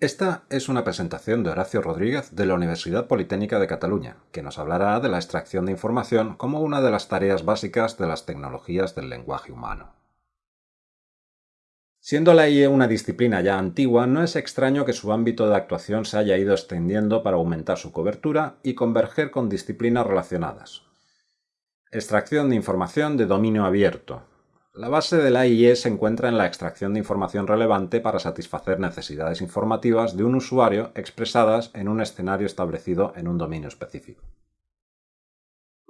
Esta es una presentación de Horacio Rodríguez de la Universidad Politécnica de Cataluña, que nos hablará de la extracción de información como una de las tareas básicas de las tecnologías del lenguaje humano. Siendo la IE una disciplina ya antigua, no es extraño que su ámbito de actuación se haya ido extendiendo para aumentar su cobertura y converger con disciplinas relacionadas. Extracción de información de dominio abierto, la base de la IE se encuentra en la extracción de información relevante para satisfacer necesidades informativas de un usuario expresadas en un escenario establecido en un dominio específico.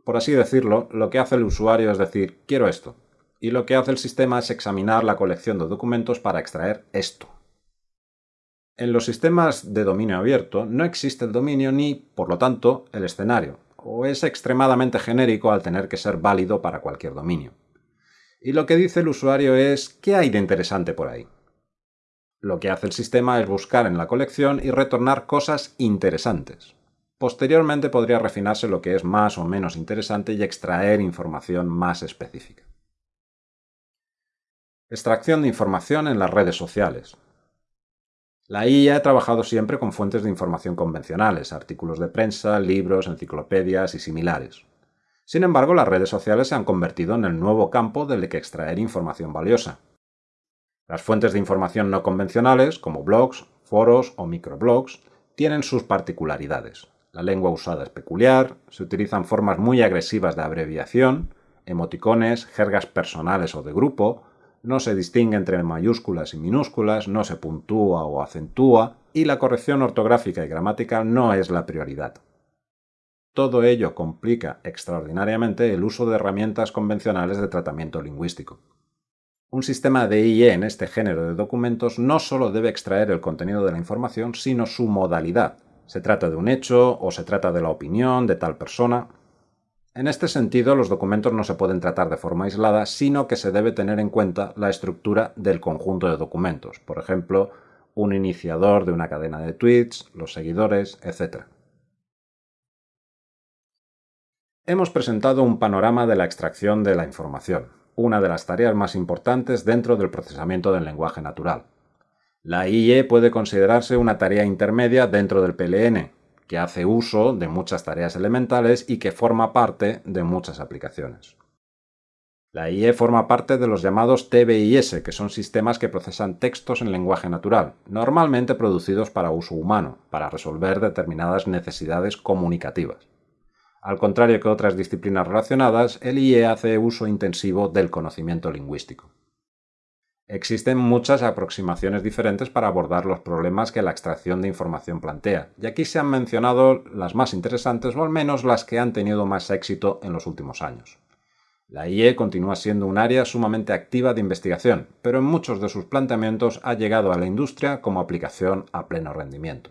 Por así decirlo, lo que hace el usuario es decir, quiero esto, y lo que hace el sistema es examinar la colección de documentos para extraer esto. En los sistemas de dominio abierto no existe el dominio ni, por lo tanto, el escenario, o es extremadamente genérico al tener que ser válido para cualquier dominio. Y lo que dice el usuario es ¿qué hay de interesante por ahí? Lo que hace el sistema es buscar en la colección y retornar cosas interesantes. Posteriormente podría refinarse lo que es más o menos interesante y extraer información más específica. Extracción de información en las redes sociales. La IA ha trabajado siempre con fuentes de información convencionales, artículos de prensa, libros, enciclopedias y similares. Sin embargo, las redes sociales se han convertido en el nuevo campo del que extraer información valiosa. Las fuentes de información no convencionales, como blogs, foros o microblogs, tienen sus particularidades. La lengua usada es peculiar, se utilizan formas muy agresivas de abreviación, emoticones, jergas personales o de grupo, no se distingue entre mayúsculas y minúsculas, no se puntúa o acentúa, y la corrección ortográfica y gramatical no es la prioridad. Todo ello complica extraordinariamente el uso de herramientas convencionales de tratamiento lingüístico. Un sistema de IE en este género de documentos no solo debe extraer el contenido de la información, sino su modalidad. Se trata de un hecho o se trata de la opinión de tal persona. En este sentido, los documentos no se pueden tratar de forma aislada, sino que se debe tener en cuenta la estructura del conjunto de documentos, por ejemplo, un iniciador de una cadena de tweets, los seguidores, etc. Hemos presentado un panorama de la extracción de la información, una de las tareas más importantes dentro del procesamiento del lenguaje natural. La IE puede considerarse una tarea intermedia dentro del PLN, que hace uso de muchas tareas elementales y que forma parte de muchas aplicaciones. La IE forma parte de los llamados TBIS, que son sistemas que procesan textos en lenguaje natural, normalmente producidos para uso humano, para resolver determinadas necesidades comunicativas. Al contrario que otras disciplinas relacionadas, el IE hace uso intensivo del conocimiento lingüístico. Existen muchas aproximaciones diferentes para abordar los problemas que la extracción de información plantea, y aquí se han mencionado las más interesantes o al menos las que han tenido más éxito en los últimos años. La IE continúa siendo un área sumamente activa de investigación, pero en muchos de sus planteamientos ha llegado a la industria como aplicación a pleno rendimiento.